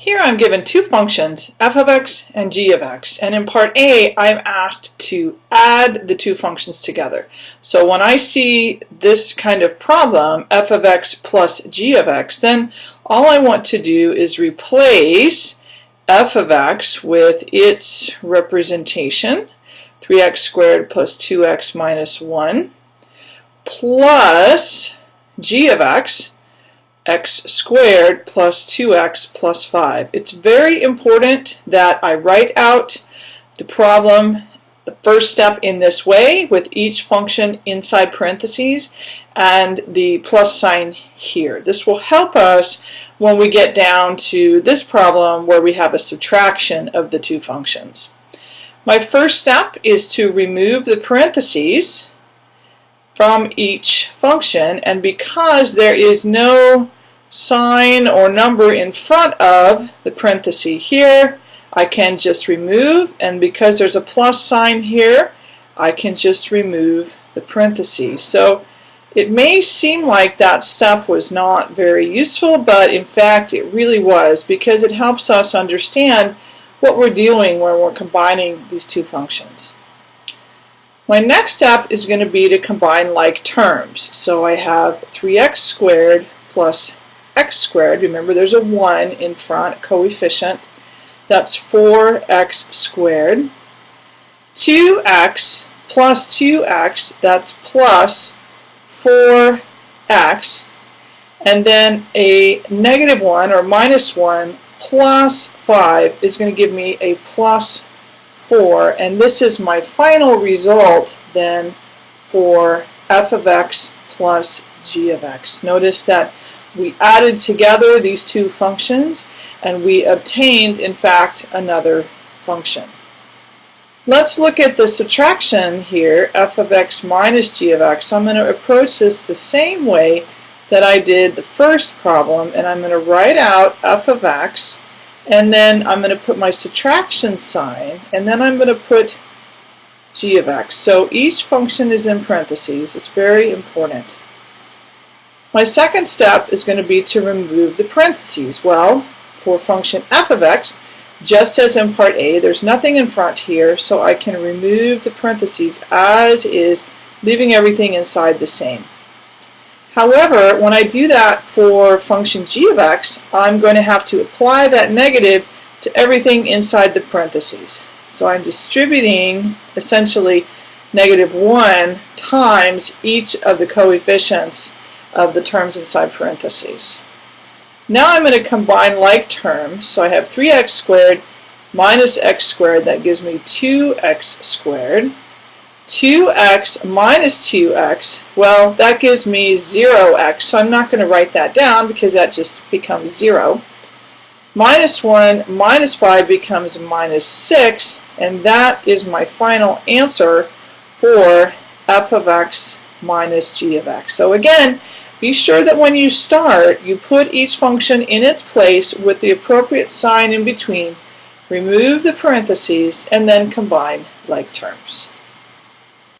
Here I'm given two functions, f of x and g of x, and in part A I'm asked to add the two functions together. So when I see this kind of problem, f of x plus g of x, then all I want to do is replace f of x with its representation, 3x squared plus 2x minus 1, plus g of x, x squared plus 2x plus 5. It's very important that I write out the problem, the first step in this way with each function inside parentheses and the plus sign here. This will help us when we get down to this problem where we have a subtraction of the two functions. My first step is to remove the parentheses from each function and because there is no sign or number in front of the parenthesis here I can just remove and because there's a plus sign here I can just remove the parentheses so it may seem like that step was not very useful but in fact it really was because it helps us understand what we're doing when we're combining these two functions. My next step is going to be to combine like terms. So I have 3x squared plus x squared. Remember there's a 1 in front, coefficient. That's 4x squared. 2x plus 2x, that's plus 4x. And then a negative 1 or minus 1 plus 5 is going to give me a plus 4. And this is my final result then for f of x plus g of x. Notice that we added together these two functions and we obtained in fact another function. Let's look at the subtraction here, f of x minus g of x. So I'm going to approach this the same way that I did the first problem and I'm going to write out f of x and then I'm going to put my subtraction sign and then I'm going to put g of x. So each function is in parentheses. It's very important. My second step is going to be to remove the parentheses. Well, for function f of x, just as in part A, there's nothing in front here, so I can remove the parentheses as is, leaving everything inside the same. However, when I do that for function g of x, I'm going to have to apply that negative to everything inside the parentheses. So I'm distributing essentially negative 1 times each of the coefficients of the terms inside parentheses. Now I'm going to combine like terms. So I have 3x squared minus x squared. That gives me 2x squared. 2x minus 2x, well, that gives me 0x. So I'm not going to write that down because that just becomes 0. Minus 1 minus 5 becomes minus 6. And that is my final answer for f of x minus g of x. So again, be sure that when you start, you put each function in its place with the appropriate sign in between, remove the parentheses, and then combine like terms.